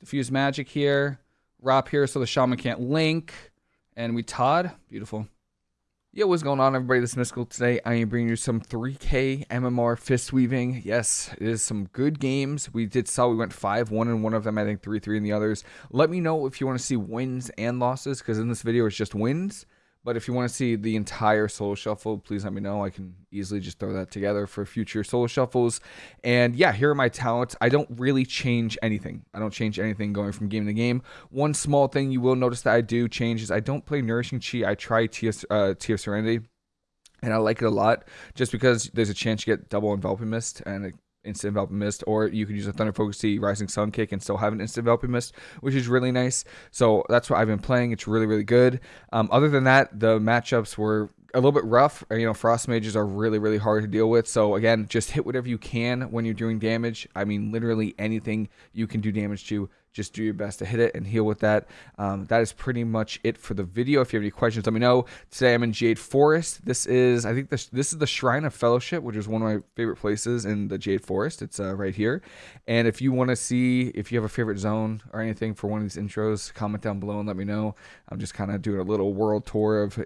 Diffuse magic here. Rop here so the shaman can't link. And we Todd. Beautiful. Yo, what's going on, everybody? This is Mystical. Today, I am bringing you some 3K MMR fist weaving. Yes, it is some good games. We did saw we went 5 1 in one of them, I think 3 3 in the others. Let me know if you want to see wins and losses, because in this video, it's just wins. But if you want to see the entire solo shuffle, please let me know. I can easily just throw that together for future solo shuffles. And yeah, here are my talents. I don't really change anything. I don't change anything going from game to game. One small thing you will notice that I do change is I don't play Nourishing Chi. I try TS, uh, Serenity. And I like it a lot just because there's a chance you get double enveloping mist and it instant enveloping mist, or you could use a Thunder Focus Tea Rising Sun kick and still have an instant enveloping mist, which is really nice. So that's what I've been playing. It's really, really good. Um, other than that, the matchups were a little bit rough. You know, frost mages are really, really hard to deal with. So again, just hit whatever you can when you're doing damage. I mean, literally anything you can do damage to just do your best to hit it and heal with that. Um, that is pretty much it for the video. If you have any questions, let me know. Today I'm in Jade Forest. This is, I think this this is the Shrine of Fellowship, which is one of my favorite places in the Jade Forest. It's uh, right here. And if you want to see, if you have a favorite zone or anything for one of these intros, comment down below and let me know. I'm just kind of doing a little world tour of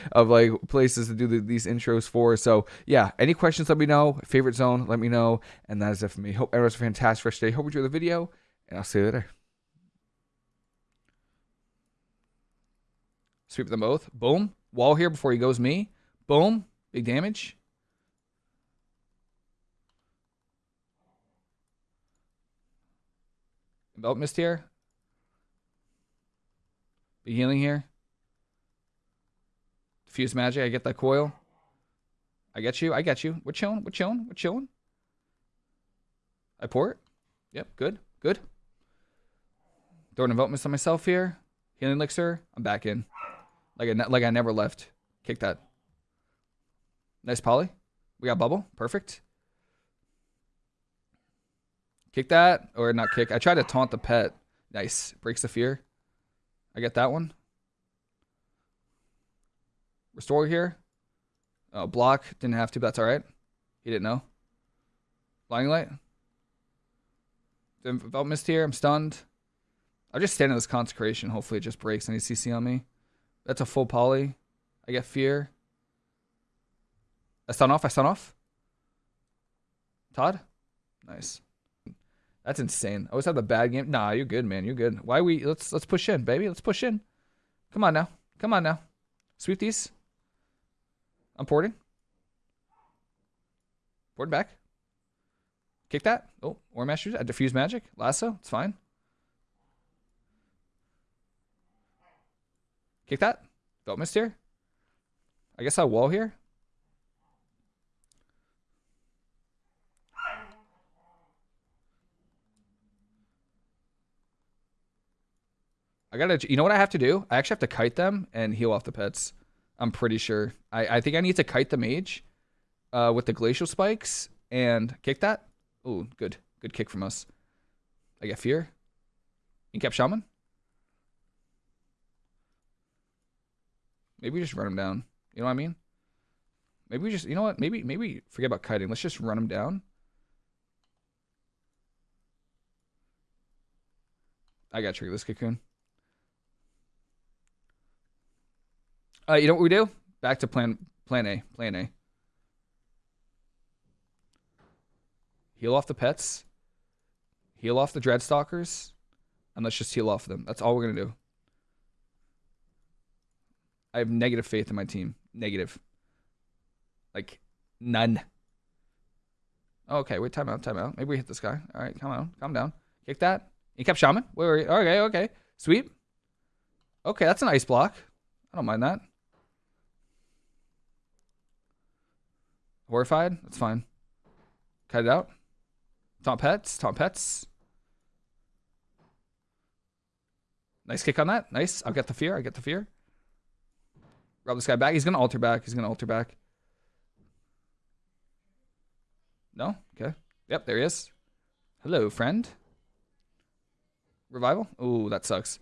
of like places to do the, these intros for. So yeah, any questions, let me know. Favorite zone, let me know. And that is it for me. Hope everyone's a fantastic first day. Hope you enjoy the video and I'll see you later. Sweep them both. Boom. Wall here before he goes me. Boom. Big damage. Belt mist here. Big healing here. Diffuse magic. I get that coil. I get you. I get you. We're chilling. We're chilling. We're chilling. I pour it. Yep. Good. Good. Throwing a Mist on myself here. Healing Elixir. I'm back in. Like I, like I never left. Kick that. Nice poly. We got bubble. Perfect. Kick that. Or not kick. I tried to taunt the pet. Nice. Breaks the fear. I get that one. Restore here. Oh, block. Didn't have to, but that's alright. He didn't know. Blinding light. Felt mist here. I'm stunned. I'll just stand in this consecration. Hopefully it just breaks any CC on me. That's a full poly. I get fear. I stun off. I stun off. Todd? Nice. That's insane. I always have the bad game. Nah, you're good, man. You're good. Why we let's let's push in, baby. Let's push in. Come on now. Come on now. Sweep these. I'm porting. Porting back. Kick that. Oh, War Masters. I diffuse magic. Lasso. It's fine. Kick that. Belt mist here. I guess I'll wall here. I gotta, you know what I have to do? I actually have to kite them and heal off the pets. I'm pretty sure. I, I think I need to kite the mage uh, with the glacial spikes and kick that. Oh, good. Good kick from us. I get fear. Incap shaman. Maybe we just run them down. You know what I mean? Maybe we just, you know what? Maybe maybe forget about kiting. Let's just run them down. I got trigger this cocoon. Uh, you know what we do? Back to plan plan A. Plan A. Heal off the pets. Heal off the Dreadstalkers. And let's just heal off them. That's all we're going to do. I have negative faith in my team. Negative. Like, none. Oh, okay, wait, time out, time out. Maybe we hit this guy. All right, come on, calm down. Kick that. He kept shaman. Wait, wait, okay, okay. Sweep. Okay, that's an ice block. I don't mind that. Horrified. That's fine. Cut it out. Taunt pets. Taunt pets. Nice kick on that. Nice. I'll get the fear. I get the fear. Rob this guy back. He's going to alter back. He's going to alter back. No? Okay. Yep, there he is. Hello, friend. Revival? Ooh, that sucks.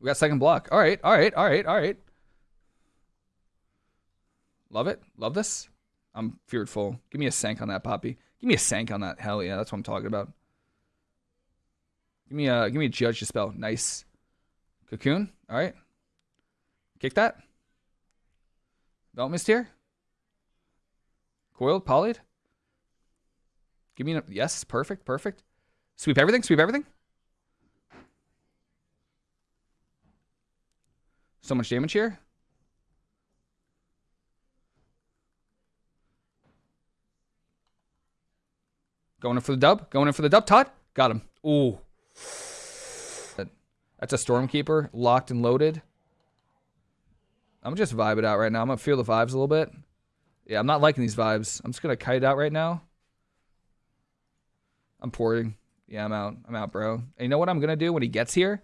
We got second block. All right, all right, all right, all right. Love it. Love this. I'm fearful. Give me a sank on that, Poppy. Give me a sank on that. Hell yeah, that's what I'm talking about. Give me a give me a judge spell. Nice. Cocoon. All right. Kick that. Belt mist here. Coiled, polyed. Give me a yes, perfect, perfect. Sweep everything, sweep everything. So much damage here. Going in for the dub. Going in for the dub. Todd. Got him. Ooh. That's a Stormkeeper. Locked and loaded. I'm just vibe it out right now. I'm to feel the vibes a little bit. Yeah, I'm not liking these vibes. I'm just to kite it out right now. I'm porting. Yeah, I'm out. I'm out, bro. And you know what I'm to do when he gets here?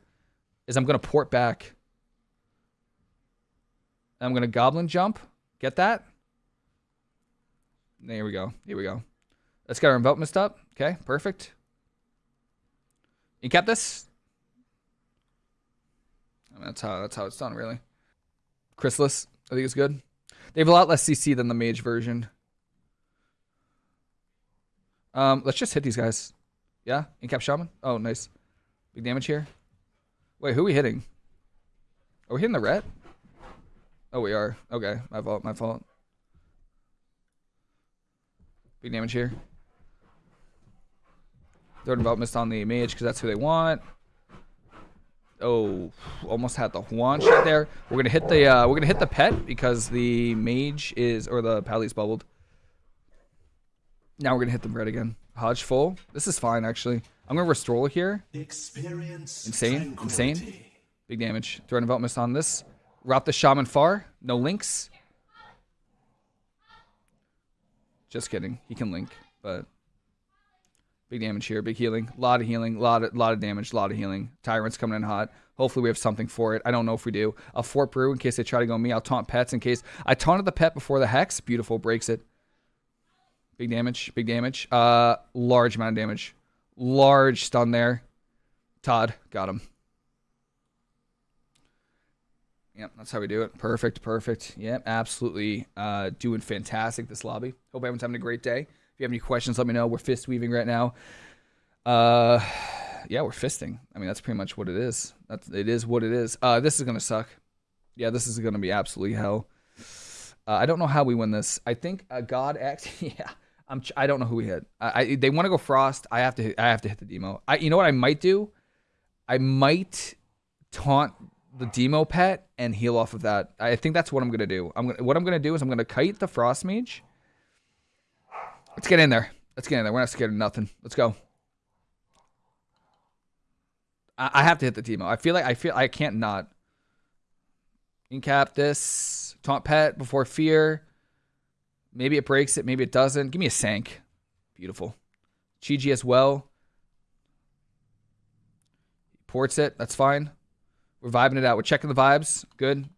Is I'm to port back. I'm to Goblin Jump. Get that? There we go. Here we go. Let's get our Envelop Mist up. Okay, perfect. You kept this? I mean, that's how that's how it's done, really. Chrysalis, I think it's good. They have a lot less CC than the mage version. Um, let's just hit these guys. Yeah, Incap Shaman. Oh, nice. Big damage here. Wait, who are we hitting? Are we hitting the ret? Oh, we are. Okay, my fault. My fault. Big damage here. Third development on the mage because that's who they want. Oh, almost had the Huan shot there. We're gonna hit the uh, we're gonna hit the pet because the mage is or the pally's bubbled. Now we're gonna hit the bread again. Hodge full. This is fine actually. I'm gonna restore here. Experience insane, insane. Big damage. Throw development on this. Route the shaman far. No links. Just kidding. He can link, but Big damage here, big healing, a lot of healing, a lot of, lot of damage, a lot of healing. Tyrant's coming in hot. Hopefully we have something for it. I don't know if we do. A Fort Brew in case they try to go me. I'll taunt pets in case. I taunted the pet before the Hex. Beautiful, breaks it. Big damage, big damage. Uh, large amount of damage. Large stun there. Todd, got him. Yep, that's how we do it. Perfect, perfect. Yep, absolutely uh, doing fantastic this lobby. Hope everyone's having a great day you have any questions, let me know. We're fist weaving right now. Uh, yeah, we're fisting. I mean, that's pretty much what it is. That's it is what it is. Uh, this is gonna suck. Yeah, this is gonna be absolutely hell. Uh, I don't know how we win this. I think uh, God X. Yeah, I'm. I don't know who we hit. I, I they want to go Frost. I have to. Hit, I have to hit the demo. I. You know what I might do? I might taunt the demo pet and heal off of that. I think that's what I'm gonna do. I'm gonna. What I'm gonna do is I'm gonna kite the Frost Mage Let's get in there. Let's get in there. We're not scared of nothing. Let's go. I, I have to hit the Teemo. I feel like I feel I can't not. Incap this. Taunt pet before fear. Maybe it breaks it. Maybe it doesn't. Give me a Sank. Beautiful. Chi-Ji as well. Ports it. That's fine. We're vibing it out. We're checking the vibes. Good.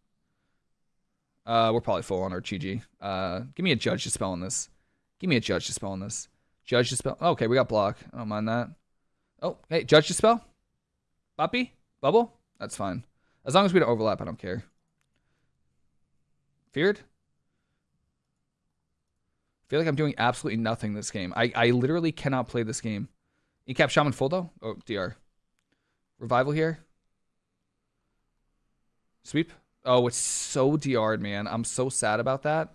Uh, we're probably full on our Chi-Ji. Uh, give me a judge to spell on this. Give me a judge to spell on this. Judge to spell. okay, we got block. I don't mind that. Oh, hey, judge to spell. Boppy? Bubble? That's fine. As long as we don't overlap, I don't care. Feared? I feel like I'm doing absolutely nothing this game. I, I literally cannot play this game. Incap Shaman full though? Oh, DR. Revival here. Sweep. Oh, it's so DR'd, man. I'm so sad about that.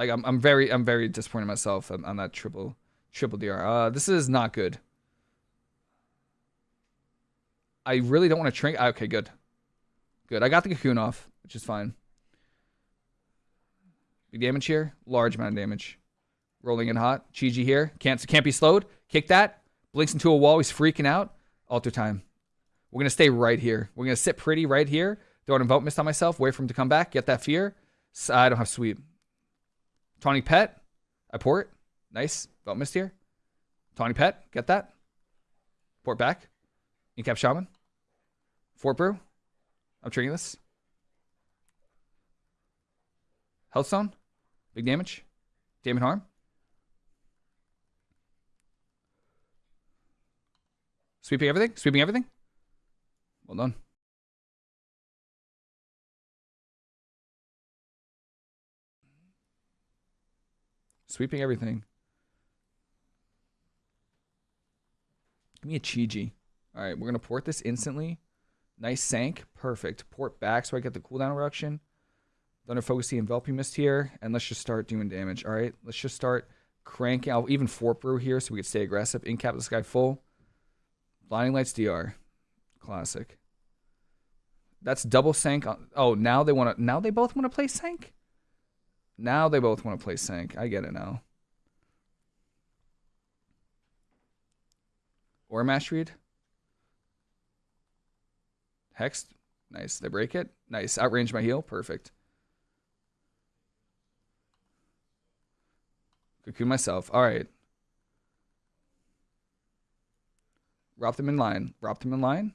Like I'm I'm very I'm very disappointed in myself on, on that triple triple DR. Uh, this is not good. I really don't want to shrink. Okay, good. Good. I got the cocoon off, which is fine. Big damage here. Large amount of damage. Rolling in hot. Chi-Ji here. Can't can't be slowed. Kick that. Blinks into a wall. He's freaking out. Alter time. We're gonna stay right here. We're gonna sit pretty right here. Throw an Envelop Mist on myself. Wait for him to come back. Get that fear. I don't have sweep. Tawny Pet, I port. Nice. Don't miss here. Tawny Pet, get that. Port back. Incap Shaman. Fort Brew. I'm triggering this. Healthstone. Big damage. Dampen harm. Sweeping everything? Sweeping everything? Well done. Sweeping everything. Give me a Chi-Ji. All right, we're going to port this instantly. Nice sank. Perfect. Port back so I get the cooldown reduction. Thunder Focus the Enveloping Mist here. And let's just start doing damage. All right, let's just start cranking. I'll even Fort Brew here so we can stay aggressive. Incap this guy full. Blinding Lights DR. Classic. That's double sank. oh, now they want to. Now they both want to play sank. Now they both want to play sync. I get it now. Or mash read. Hex. Nice. They break it. Nice. Outrange my heal. Perfect. Cocoon myself. All right. Drop them in line. Drop them in line.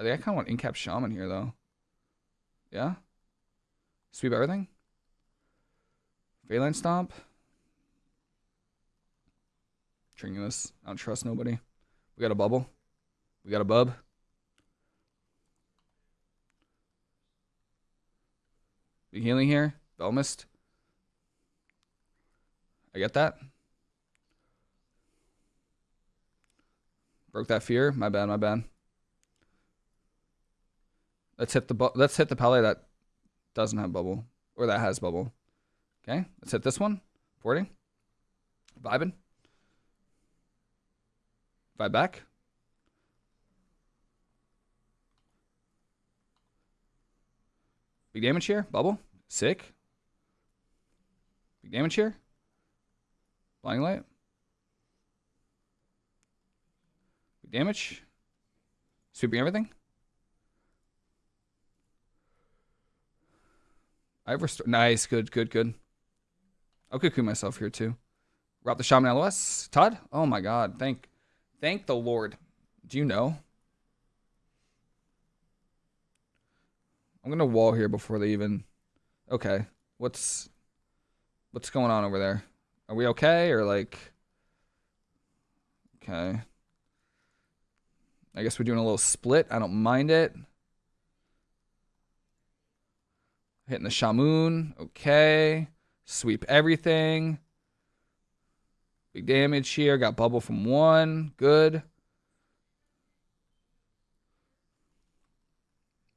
I think I kind of want Incap Shaman here, though. Yeah? Sweep everything? Phalanx Stomp? Tringus. I don't trust nobody. We got a bubble. We got a bub. Be healing here. Belmist. I get that. Broke that fear. My bad, my bad. Let's hit the let's hit the pally that doesn't have bubble or that has bubble. Okay, let's hit this one. Porting. Vibing. Vibe back. Big damage here. Bubble. Sick. Big damage here. Blinding light. Big damage. Sweeping everything. I've restored. Nice. Good, good, good. I'll cocoon myself here too. Rob the Shaman LOS. Todd? Oh my god. Thank thank the Lord. Do you know? I'm gonna wall here before they even Okay. What's what's going on over there? Are we okay or like Okay. I guess we're doing a little split. I don't mind it. Hitting the Shamoon. Okay. Sweep everything. Big damage here. Got bubble from one. Good.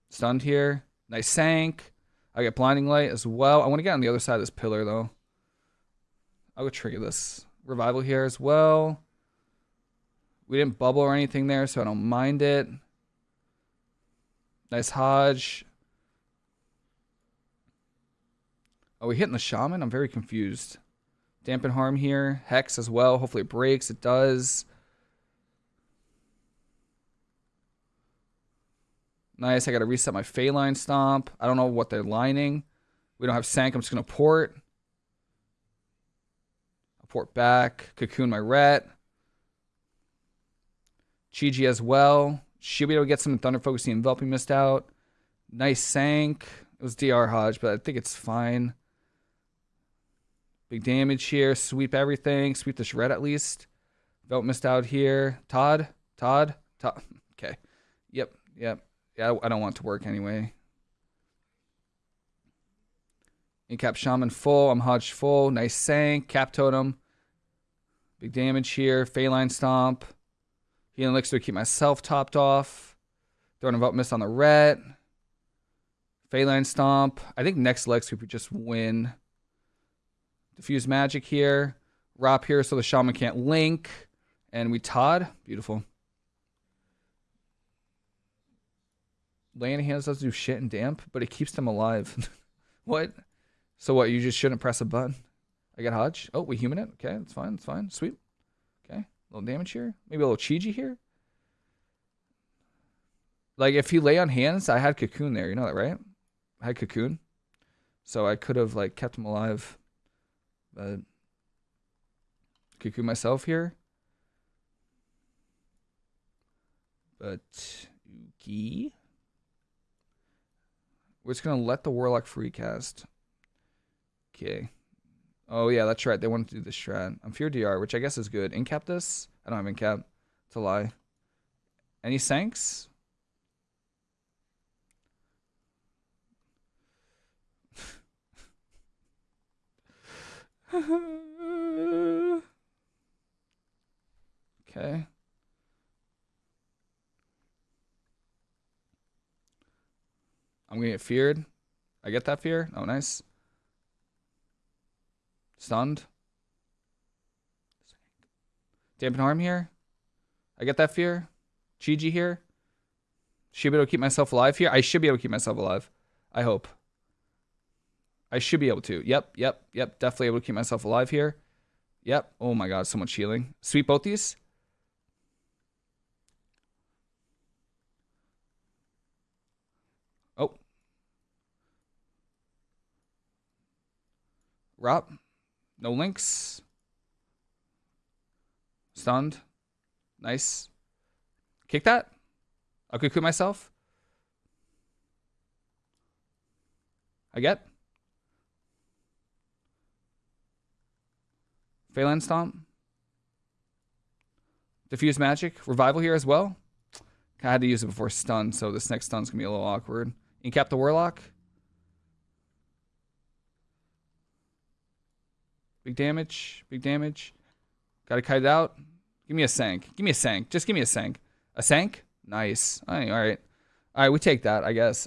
Stunned here. Nice sank. I get blinding light as well. I want to get on the other side of this pillar though. I'll go trigger this revival here as well. We didn't bubble or anything there, so I don't mind it. Nice Hodge. Are we hitting the shaman? I'm very confused. Dampen harm here. Hex as well. Hopefully it breaks. It does. Nice. I got to reset my Phalanx Stomp. I don't know what they're lining. We don't have Sank. I'm just going to port. I'll port back. Cocoon my Ret. Chi-Ji as well. Should be able to get some Thunder Focus the Enveloping Mist out. Nice Sank. It was DR Hodge, but I think it's fine. Big damage here. Sweep everything. Sweep the shred at least. Vote missed out here. Todd? Todd? Todd? Okay. Yep. Yep. Yeah, I don't want to work anyway. Incap Shaman full. I'm Hodge full. Nice sank. Cap Totem. Big damage here. Phalanx Stomp. Healing Elixir to keep myself topped off. Throwing a Vote Miss on the ret. Phalanx Stomp. I think next leg sweep we just win. Diffuse magic here. Rop here so the shaman can't link. And we Todd. Beautiful. Laying hands doesn't do shit in damp, but it keeps them alive. what? So what? You just shouldn't press a button. I got Hodge. Oh, we human it. Okay, that's fine. That's fine. Sweet. Okay. A little damage here. Maybe a little Chi-Ji here. Like if he lay on hands, I had cocoon there. You know that, right? I had cocoon. So I could have like kept him alive. But cuckoo myself here. But Yuki. We're just gonna let the Warlock free cast. Okay. Oh yeah, that's right. They want to do the strat. I'm fear DR, which I guess is good. Incap this? I don't have incap. It's a lie. Any sanks? okay. I'm gonna get feared. I get that fear. Oh, nice. Stunned. Dampen harm here. I get that fear. Chi here. Should be able to keep myself alive here. I should be able to keep myself alive. I hope. I should be able to. Yep, yep, yep. Definitely able to keep myself alive here. Yep. Oh my god, so much healing. Sweep both these. Oh. Rob. No links. Stunned. Nice. Kick that. I'll cuckoo myself. I get. Phelan Stomp. Diffuse Magic. Revival here as well. I had to use it before stun, so this next stun's going to be a little awkward. Incap the Warlock. Big damage. Big damage. Got to kite it out. Give me a sank. Give me a sank. Just give me a sank. A sank? Nice. All right. All right. All right, we take that, I guess.